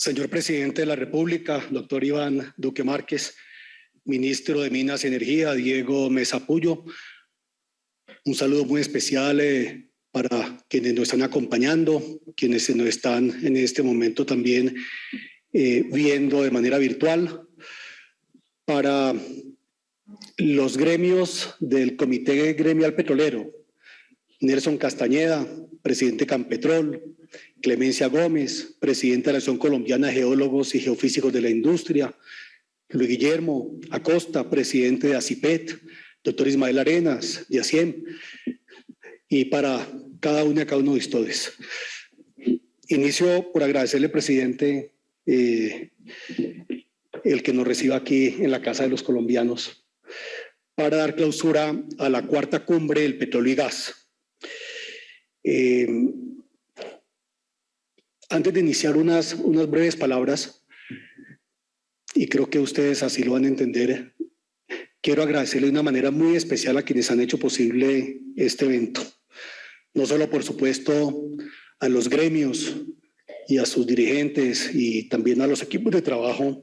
Señor Presidente de la República, doctor Iván Duque Márquez, Ministro de Minas y Energía, Diego Mesa Puyo, un saludo muy especial eh, para quienes nos están acompañando, quienes nos están en este momento también eh, viendo de manera virtual, para los gremios del Comité Gremial Petrolero, Nelson Castañeda, presidente Campetrol, Clemencia Gómez, presidente de la Asociación Colombiana de Geólogos y Geofísicos de la Industria, Luis Guillermo Acosta, presidente de ACIPET, doctor Ismael Arenas, de ACIEM, y para cada uno y cada uno de ustedes. Inicio por agradecerle, presidente, eh, el que nos reciba aquí en la Casa de los Colombianos para dar clausura a la cuarta cumbre del petróleo y gas. Eh, antes de iniciar unas, unas breves palabras, y creo que ustedes así lo van a entender, quiero agradecerle de una manera muy especial a quienes han hecho posible este evento. No solo, por supuesto, a los gremios y a sus dirigentes y también a los equipos de trabajo,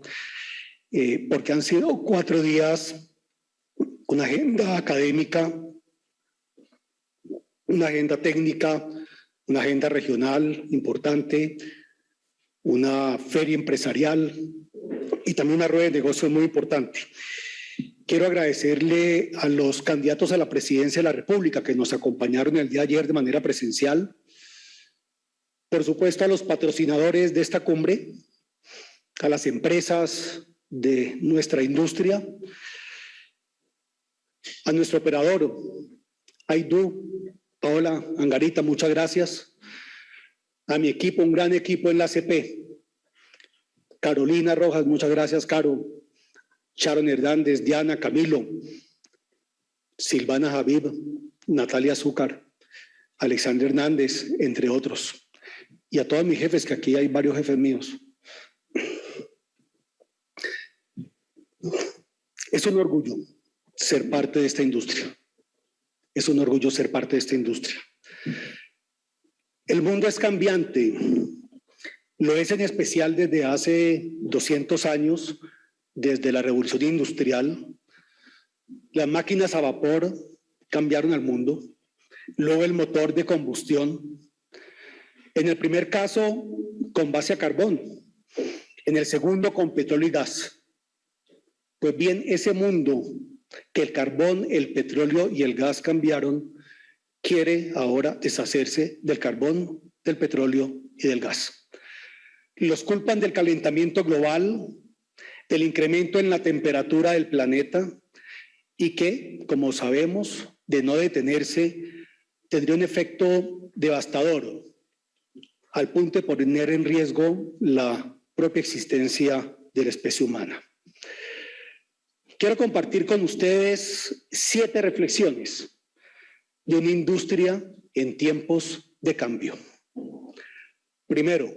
eh, porque han sido cuatro días, una agenda académica, una agenda técnica, una agenda regional importante, una feria empresarial y también una rueda de negocios muy importante. Quiero agradecerle a los candidatos a la presidencia de la República que nos acompañaron el día de ayer de manera presencial. Por supuesto, a los patrocinadores de esta cumbre, a las empresas de nuestra industria, a nuestro operador, Aidu, Paola Angarita, muchas gracias. A mi equipo, un gran equipo en la CP. Carolina Rojas, muchas gracias, Caro. Sharon Hernández, Diana, Camilo, Silvana Javib, Natalia Azúcar, Alexander Hernández, entre otros. Y a todos mis jefes, que aquí hay varios jefes míos. Es un orgullo ser parte de esta industria. Es un orgullo ser parte de esta industria. El mundo es cambiante. Lo es en especial desde hace 200 años, desde la revolución industrial. Las máquinas a vapor cambiaron al mundo. Luego el motor de combustión. En el primer caso, con base a carbón. En el segundo, con petróleo y gas. Pues bien, ese mundo que el carbón, el petróleo y el gas cambiaron, quiere ahora deshacerse del carbón, del petróleo y del gas. Los culpan del calentamiento global, del incremento en la temperatura del planeta y que, como sabemos, de no detenerse, tendría un efecto devastador al punto de poner en riesgo la propia existencia de la especie humana. Quiero compartir con ustedes siete reflexiones de una industria en tiempos de cambio. Primero,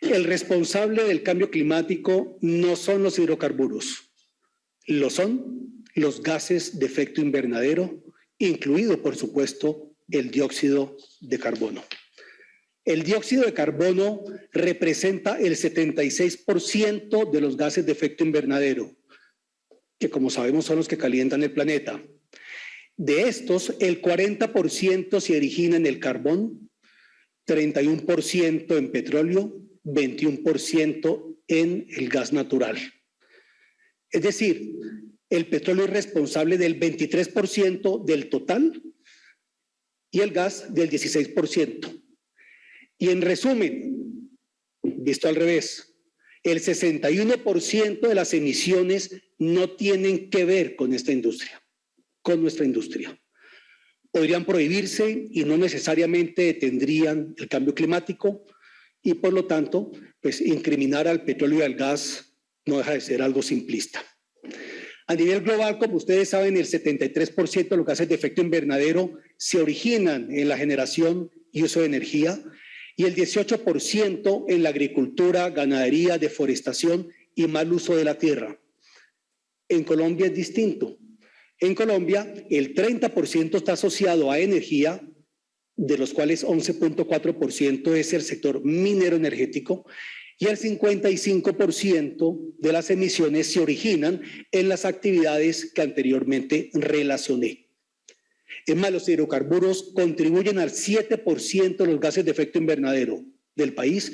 el responsable del cambio climático no son los hidrocarburos, lo son los gases de efecto invernadero, incluido, por supuesto, el dióxido de carbono. El dióxido de carbono representa el 76% de los gases de efecto invernadero que como sabemos son los que calientan el planeta. De estos, el 40% se origina en el carbón, 31% en petróleo, 21% en el gas natural. Es decir, el petróleo es responsable del 23% del total y el gas del 16%. Y en resumen, visto al revés, el 61% de las emisiones no tienen que ver con esta industria, con nuestra industria. Podrían prohibirse y no necesariamente detendrían el cambio climático y por lo tanto, pues incriminar al petróleo y al gas no deja de ser algo simplista. A nivel global, como ustedes saben, el 73% de los gases de efecto invernadero se originan en la generación y uso de energía y el 18% en la agricultura, ganadería, deforestación y mal uso de la tierra. En Colombia es distinto. En Colombia, el 30% está asociado a energía, de los cuales 11.4% es el sector minero energético, y el 55% de las emisiones se originan en las actividades que anteriormente relacioné. Es más, los hidrocarburos contribuyen al 7% de los gases de efecto invernadero del país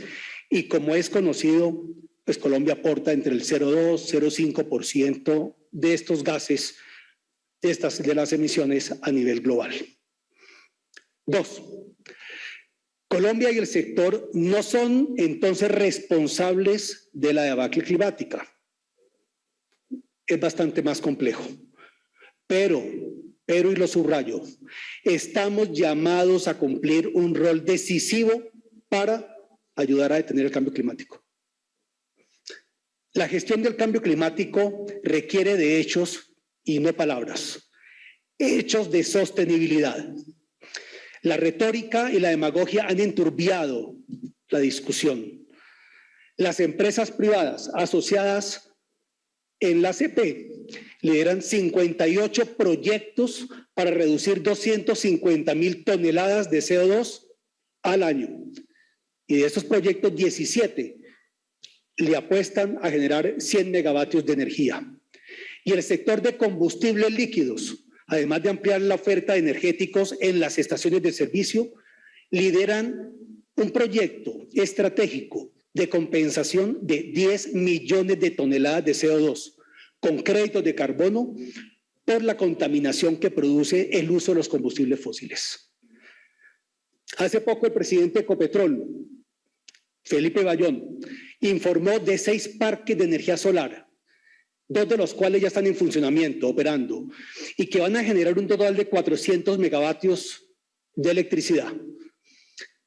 y como es conocido, pues Colombia aporta entre el 0,2 y 0,5% de estos gases, de, estas, de las emisiones a nivel global. Dos, Colombia y el sector no son entonces responsables de la debacle climática. Es bastante más complejo. Pero, pero y lo subrayo, estamos llamados a cumplir un rol decisivo para ayudar a detener el cambio climático. La gestión del cambio climático requiere de hechos y no palabras. Hechos de sostenibilidad. La retórica y la demagogia han enturbiado la discusión. Las empresas privadas asociadas en la CP lideran 58 proyectos para reducir 250 mil toneladas de CO2 al año. Y de estos proyectos, 17 le apuestan a generar 100 megavatios de energía. Y el sector de combustibles líquidos además de ampliar la oferta de energéticos en las estaciones de servicio, lideran un proyecto estratégico de compensación de 10 millones de toneladas de CO2 con créditos de carbono por la contaminación que produce el uso de los combustibles fósiles. Hace poco el presidente de Ecopetrol, Felipe Bayón, informó de seis parques de energía solar dos de los cuales ya están en funcionamiento, operando, y que van a generar un total de 400 megavatios de electricidad.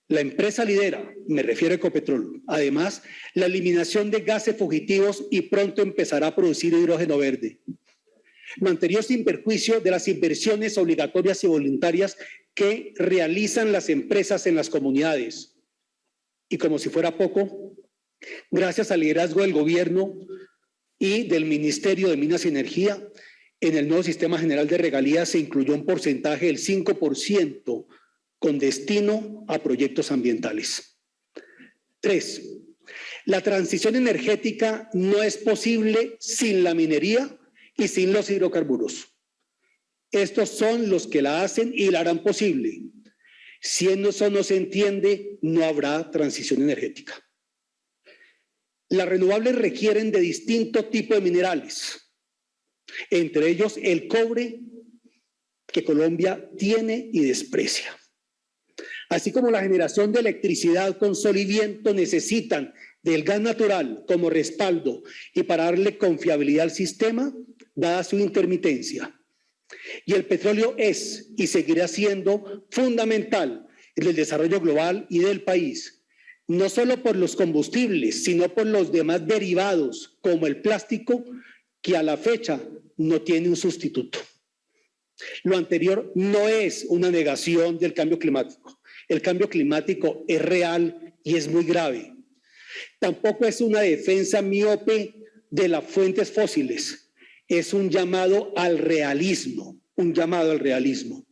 La empresa lidera, me refiero a Ecopetrol, además, la eliminación de gases fugitivos y pronto empezará a producir hidrógeno verde. Lo anterior sin perjuicio de las inversiones obligatorias y voluntarias que realizan las empresas en las comunidades. Y como si fuera poco, gracias al liderazgo del gobierno, y del Ministerio de Minas y Energía. En el nuevo sistema general de regalías se incluyó un porcentaje del 5% con destino a proyectos ambientales. Tres, la transición energética no es posible sin la minería y sin los hidrocarburos. Estos son los que la hacen y la harán posible. Si eso no se entiende, no habrá transición energética. Las renovables requieren de distinto tipo de minerales, entre ellos el cobre que Colombia tiene y desprecia. Así como la generación de electricidad con sol y viento necesitan del gas natural como respaldo y para darle confiabilidad al sistema, dada su intermitencia. Y el petróleo es y seguirá siendo fundamental en el desarrollo global y del país, no solo por los combustibles, sino por los demás derivados, como el plástico, que a la fecha no tiene un sustituto. Lo anterior no es una negación del cambio climático. El cambio climático es real y es muy grave. Tampoco es una defensa miope de las fuentes fósiles. Es un llamado al realismo, un llamado al realismo.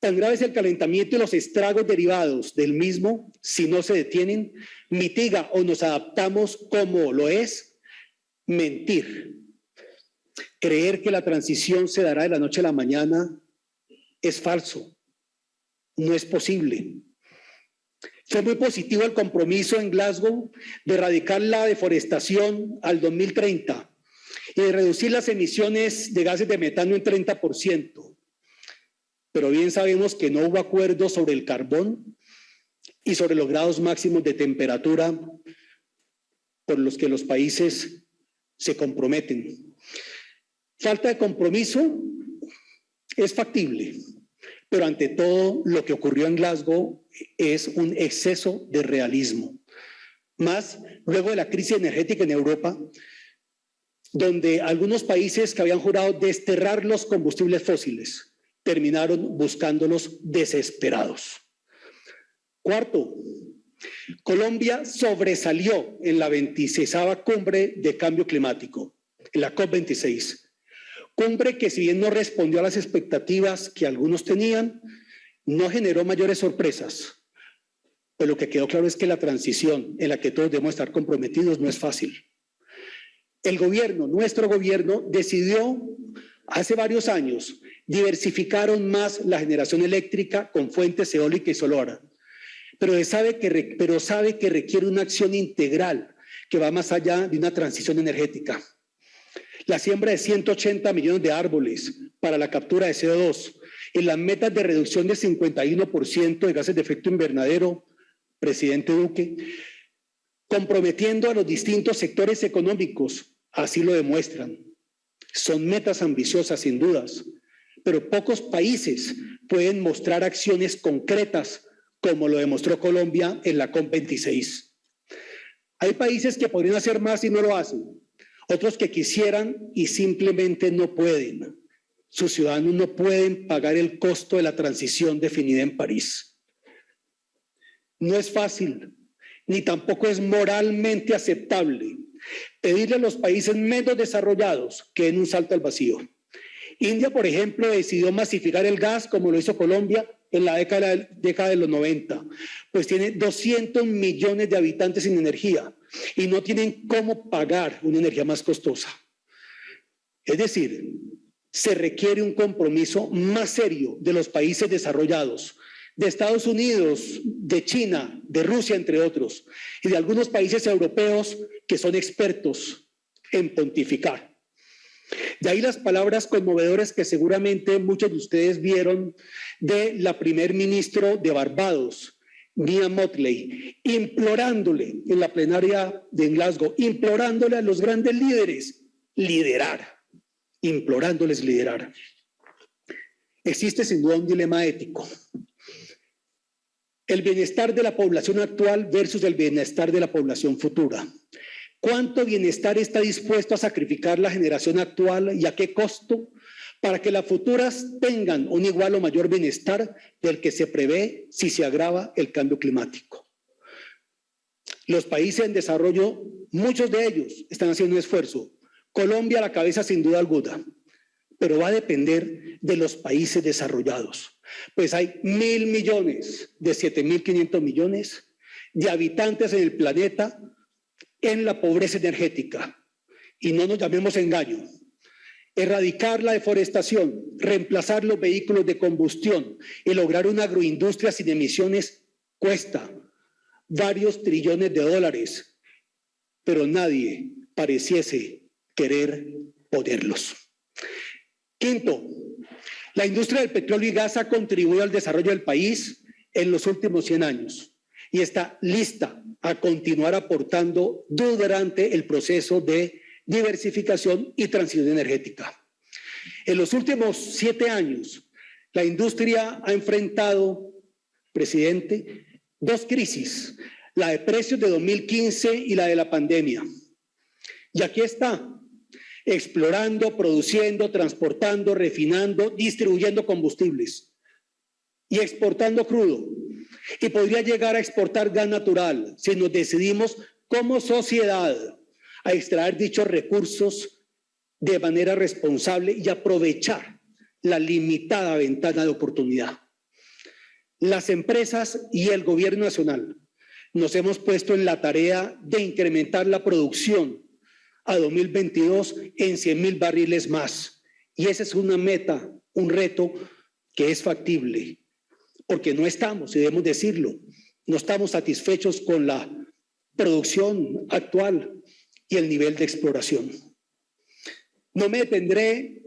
Tan grave es el calentamiento y los estragos derivados del mismo, si no se detienen, mitiga o nos adaptamos como lo es mentir. Creer que la transición se dará de la noche a la mañana es falso, no es posible. Fue muy positivo el compromiso en Glasgow de erradicar la deforestación al 2030 y de reducir las emisiones de gases de metano en 30% pero bien sabemos que no hubo acuerdo sobre el carbón y sobre los grados máximos de temperatura por los que los países se comprometen. Falta de compromiso es factible, pero ante todo lo que ocurrió en Glasgow es un exceso de realismo. Más luego de la crisis energética en Europa, donde algunos países que habían jurado desterrar los combustibles fósiles terminaron buscándolos desesperados. Cuarto, Colombia sobresalió en la 26 cumbre de cambio climático, en la COP26. Cumbre que si bien no respondió a las expectativas que algunos tenían, no generó mayores sorpresas, Pero lo que quedó claro es que la transición en la que todos debemos estar comprometidos no es fácil. El gobierno, nuestro gobierno, decidió hace varios años diversificar más la generación eléctrica con fuentes eólica y solar, pero sabe, que, pero sabe requiere una acción integral que va más allá de una transición energética. La siembra de 180 millones de árboles para la captura de CO2 y las metas de reducción del 51% de gases de efecto invernadero, presidente Duque, comprometiendo a los distintos sectores económicos, así lo demuestran. Son metas ambiciosas, sin dudas, pero pocos países pueden mostrar acciones concretas como lo demostró Colombia en la COP26. Hay países que podrían hacer más y no lo hacen, otros que quisieran y simplemente no pueden. Sus ciudadanos no pueden pagar el costo de la transición definida en París. No es fácil, ni tampoco es moralmente aceptable pedirle a los países menos desarrollados que den un salto al vacío. India, por ejemplo, decidió masificar el gas como lo hizo Colombia en la década, de los 90, pues tiene 200 millones de habitantes sin energía y no tienen cómo pagar una energía más costosa. Es decir, se requiere un compromiso más serio de los países desarrollados, de Estados Unidos, de China, de Rusia, entre otros, y de algunos países europeos que son expertos en pontificar. De ahí las palabras conmovedoras que seguramente muchos de ustedes vieron de la primer ministro de Barbados, Mia Motley, implorándole en la plenaria de Glasgow, implorándole a los grandes líderes liderar, implorándoles liderar. Existe sin duda un dilema ético. El bienestar de la población actual versus el bienestar de la población futura. ¿Cuánto bienestar está dispuesto a sacrificar la generación actual y a qué costo para que las futuras tengan un igual o mayor bienestar del que se prevé si se agrava el cambio climático? Los países en desarrollo, muchos de ellos están haciendo un esfuerzo. Colombia a la cabeza sin duda alguna, pero va a depender de los países desarrollados. Pues hay mil millones de siete mil quinientos millones de habitantes en el planeta en la pobreza energética. Y no nos llamemos engaño. Erradicar la deforestación, reemplazar los vehículos de combustión y lograr una agroindustria sin emisiones cuesta varios trillones de dólares, pero nadie pareciese querer ponerlos. Quinto, la industria del petróleo y gas ha contribuido al desarrollo del país en los últimos 100 años y está lista a continuar aportando durante el proceso de diversificación y transición energética. En los últimos siete años, la industria ha enfrentado, presidente, dos crisis, la de precios de 2015 y la de la pandemia. Y aquí está, explorando, produciendo, transportando, refinando, distribuyendo combustibles y exportando crudo y podría llegar a exportar gas natural si nos decidimos como sociedad a extraer dichos recursos de manera responsable y aprovechar la limitada ventana de oportunidad. Las empresas y el gobierno nacional nos hemos puesto en la tarea de incrementar la producción a 2022 en 100 mil barriles más. Y esa es una meta, un reto que es factible porque no estamos, y debemos decirlo, no estamos satisfechos con la producción actual y el nivel de exploración. No me detendré,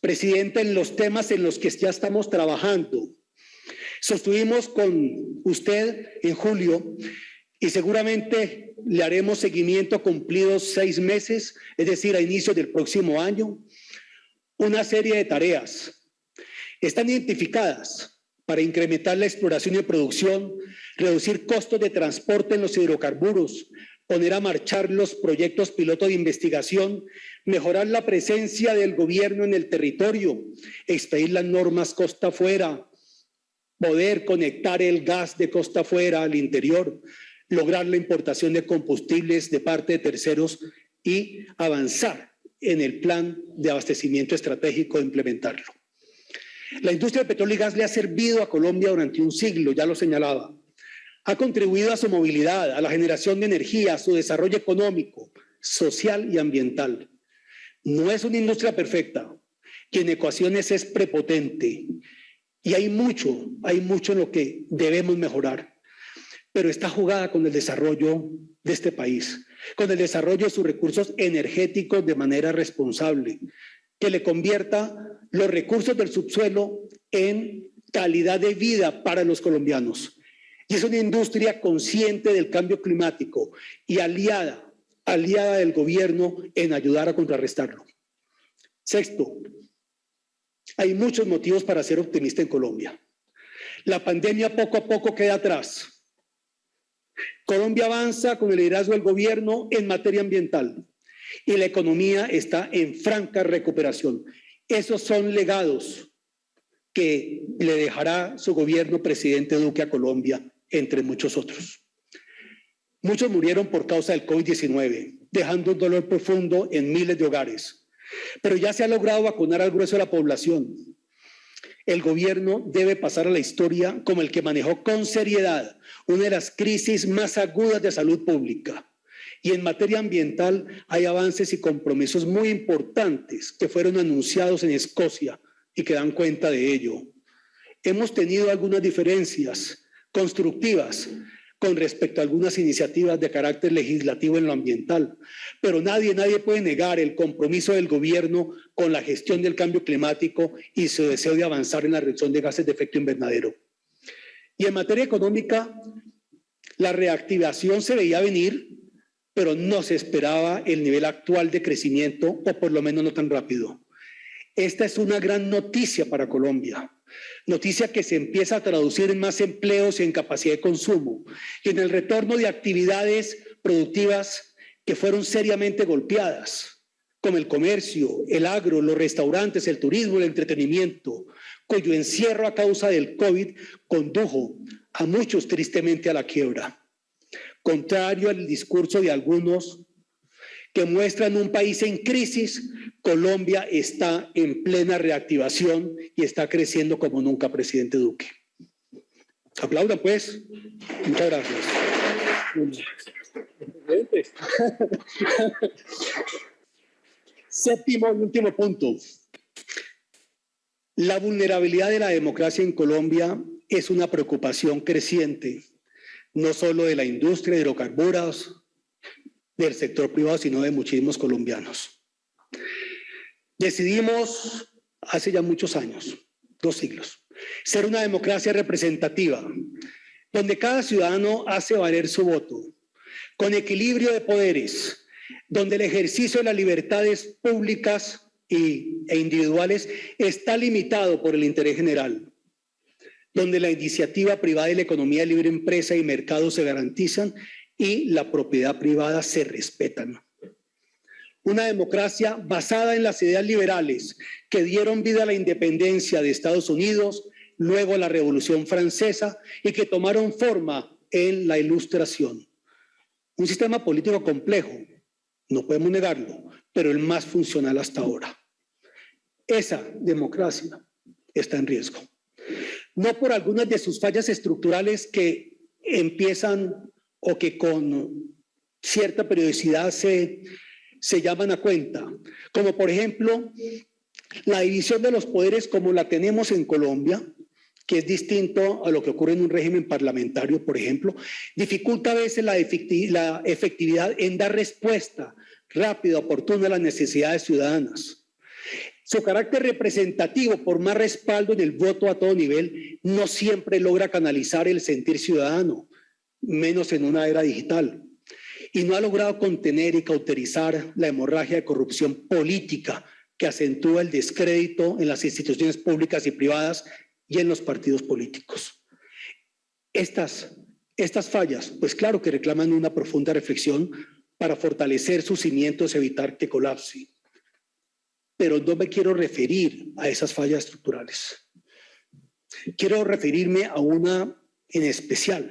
presidente, en los temas en los que ya estamos trabajando. Sostuvimos con usted en julio y seguramente le haremos seguimiento cumplidos seis meses, es decir, a inicio del próximo año, una serie de tareas. Están identificadas para incrementar la exploración y producción, reducir costos de transporte en los hidrocarburos, poner a marchar los proyectos piloto de investigación, mejorar la presencia del gobierno en el territorio, expedir las normas costa afuera, poder conectar el gas de costa afuera al interior, lograr la importación de combustibles de parte de terceros y avanzar en el plan de abastecimiento estratégico de implementarlo. La industria del petróleo y gas le ha servido a Colombia durante un siglo, ya lo señalaba. ha contribuido a su movilidad, a la generación de energía, a su desarrollo económico, social y ambiental. No es una industria perfecta, que en ecuaciones es prepotente y hay mucho, hay mucho en lo que debemos mejorar, pero está jugada con el desarrollo de este país, con el desarrollo de sus recursos energéticos de manera responsable, que le convierta los recursos del subsuelo en calidad de vida para los colombianos. Y es una industria consciente del cambio climático y aliada, aliada del gobierno en ayudar a contrarrestarlo. Sexto, hay muchos motivos para ser optimista en Colombia. La pandemia poco a poco queda atrás. Colombia avanza con el liderazgo del gobierno en materia ambiental y la economía está en franca recuperación. Esos son legados que le dejará su gobierno presidente Duque a Colombia, entre muchos otros. Muchos murieron por causa del COVID-19, dejando un dolor profundo en miles de hogares. Pero ya se ha logrado vacunar al grueso de la población. El gobierno debe pasar a la historia como el que manejó con seriedad una de las crisis más agudas de salud pública. Y en materia ambiental hay avances y compromisos muy importantes que fueron anunciados en Escocia y que dan cuenta de ello. Hemos tenido algunas diferencias constructivas, con respecto a algunas iniciativas de carácter legislativo en lo ambiental. Pero nadie, nadie puede negar el compromiso del gobierno con la gestión del cambio climático y su deseo de avanzar en la reducción de gases de efecto invernadero. Y en materia económica, la reactivación se veía venir, pero no se esperaba el nivel actual de crecimiento, o por lo menos no tan rápido. Esta es una gran noticia para Colombia noticia que se empieza a traducir en más empleos y en capacidad de consumo y en el retorno de actividades productivas que fueron seriamente golpeadas, como el comercio, el agro, los restaurantes, el turismo, el entretenimiento, cuyo encierro a causa del COVID condujo a muchos tristemente a la quiebra. Contrario al discurso de algunos que muestran un país en crisis, Colombia está en plena reactivación y está creciendo como nunca, presidente Duque. Aplaudan, pues. Muchas gracias. Séptimo y último punto. La vulnerabilidad de la democracia en Colombia es una preocupación creciente, no solo de la industria de hidrocarburos, del sector privado, sino de muchísimos colombianos. Decidimos hace ya muchos años, dos siglos, ser una democracia representativa, donde cada ciudadano hace valer su voto, con equilibrio de poderes, donde el ejercicio de las libertades públicas y, e individuales está limitado por el interés general, donde la iniciativa privada y la economía libre empresa y mercado se garantizan y la propiedad privada se respetan. Una democracia basada en las ideas liberales que dieron vida a la independencia de Estados Unidos, luego a la Revolución Francesa y que tomaron forma en la Ilustración. Un sistema político complejo, no podemos negarlo, pero el más funcional hasta ahora. Esa democracia está en riesgo. No por algunas de sus fallas estructurales que empiezan o que con cierta periodicidad se, se llaman a cuenta, como por ejemplo la división de los poderes como la tenemos en Colombia, que es distinto a lo que ocurre en un régimen parlamentario, por ejemplo, dificulta a veces la efectividad en dar respuesta rápida, oportuna a las necesidades ciudadanas. Su carácter representativo, por más respaldo en el voto a todo nivel, no siempre logra canalizar el sentir ciudadano menos en una era digital. Y no ha logrado contener y cauterizar la hemorragia de corrupción política que acentúa el descrédito en las instituciones públicas y privadas y en los partidos políticos. Estas, estas fallas, pues claro que reclaman una profunda reflexión para fortalecer sus cimientos y evitar que colapse. Pero no me quiero referir a esas fallas estructurales. Quiero referirme a una en especial,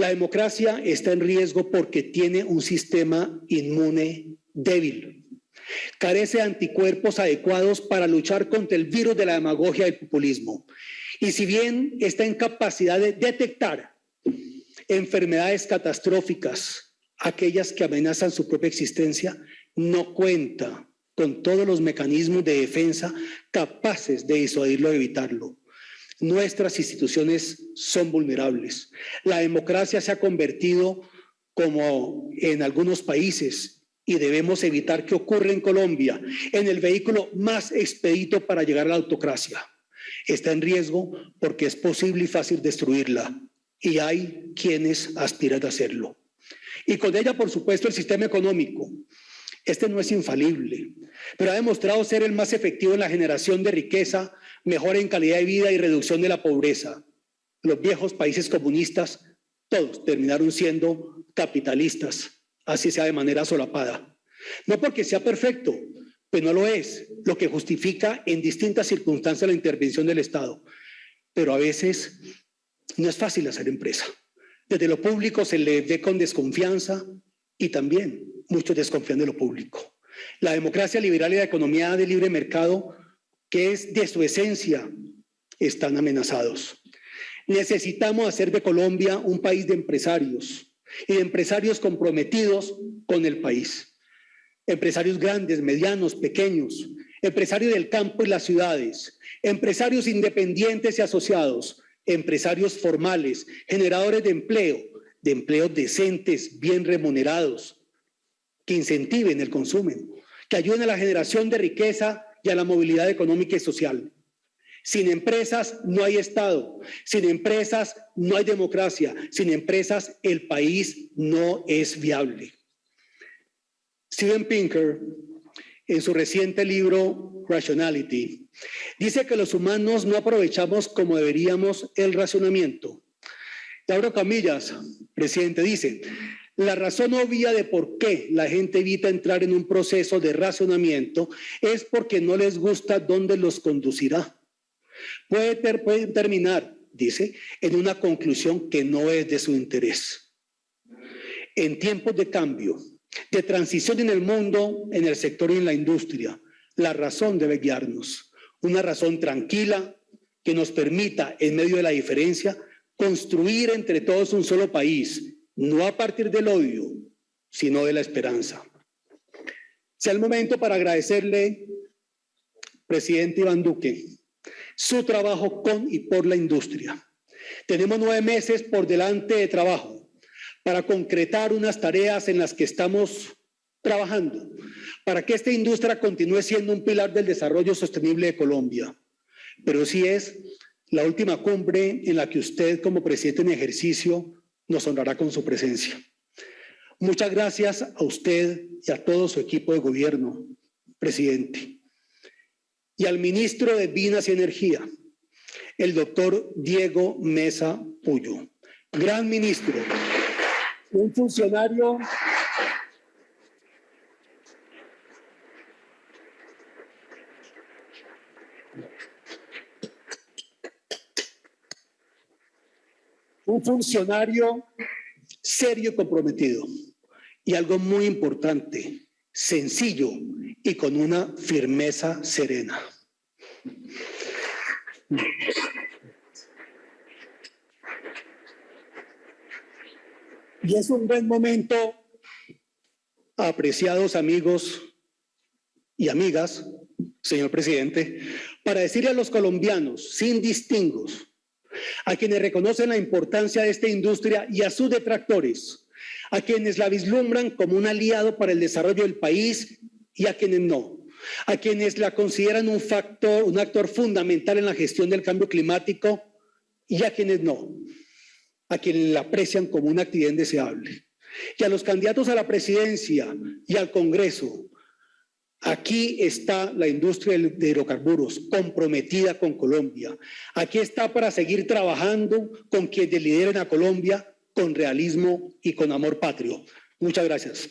la democracia está en riesgo porque tiene un sistema inmune débil. Carece de anticuerpos adecuados para luchar contra el virus de la demagogia y populismo. Y si bien está en capacidad de detectar enfermedades catastróficas, aquellas que amenazan su propia existencia, no cuenta con todos los mecanismos de defensa capaces de disuadirlo o evitarlo. Nuestras instituciones son vulnerables. La democracia se ha convertido, como en algunos países, y debemos evitar que ocurra en Colombia, en el vehículo más expedito para llegar a la autocracia. Está en riesgo porque es posible y fácil destruirla, y hay quienes aspiran a hacerlo. Y con ella, por supuesto, el sistema económico. Este no es infalible, pero ha demostrado ser el más efectivo en la generación de riqueza, mejora en calidad de vida y reducción de la pobreza. Los viejos países comunistas, todos terminaron siendo capitalistas, así sea de manera solapada. No porque sea perfecto, pues no lo es, lo que justifica en distintas circunstancias la intervención del Estado. Pero a veces no es fácil hacer empresa. Desde lo público se le ve con desconfianza y también muchos desconfían de lo público. La democracia liberal y la economía de libre mercado, que es de su esencia, están amenazados. Necesitamos hacer de Colombia un país de empresarios y de empresarios comprometidos con el país. Empresarios grandes, medianos, pequeños, empresarios del campo y las ciudades, empresarios independientes y asociados, empresarios formales, generadores de empleo, de empleos decentes, bien remunerados, que incentiven el consumo, que ayuden a la generación de riqueza y a la movilidad económica y social. Sin empresas no hay Estado, sin empresas no hay democracia, sin empresas el país no es viable. Steven Pinker, en su reciente libro Rationality, dice que los humanos no aprovechamos como deberíamos el racionamiento. Y abro camillas, presidente, dice, la razón obvia de por qué la gente evita entrar en un proceso de racionamiento es porque no les gusta dónde los conducirá. Puede, terminar, dice, en una conclusión que no es de su interés. En tiempos de cambio, de transición en el mundo, en el sector y en la industria, la razón debe guiarnos. Una razón tranquila que nos permita, en medio de la diferencia, construir entre todos un solo país no a partir del odio, sino de la esperanza. Sea el momento para agradecerle, presidente Iván Duque, su trabajo con y por la industria. Tenemos nueve meses por delante de trabajo para concretar unas tareas en las que estamos trabajando para que esta industria continúe siendo un pilar del desarrollo sostenible de Colombia. Pero sí es la última cumbre en la que usted como presidente en ejercicio nos honrará con su presencia. Muchas gracias a usted y a todo su equipo de gobierno, presidente. Y al ministro de Minas y Energía, el doctor Diego Mesa Puyo. Gran ministro, un funcionario un funcionario serio y comprometido. Y algo muy importante, sencillo y con una firmeza serena. Y es un buen momento, apreciados amigos y amigas, señor presidente, para decirle a los colombianos, sin distingos, a quienes reconocen la importancia de esta industria y a sus detractores, a quienes la vislumbran como un aliado para el desarrollo del país y a quienes no, a quienes la consideran un factor, un actor fundamental en la gestión del cambio climático y a quienes no, a quienes la aprecian como una actividad indeseable. Y a los candidatos a la presidencia y al Congreso, Aquí está la industria de hidrocarburos comprometida con Colombia. Aquí está para seguir trabajando con quienes lideren a Colombia con realismo y con amor patrio. Muchas gracias.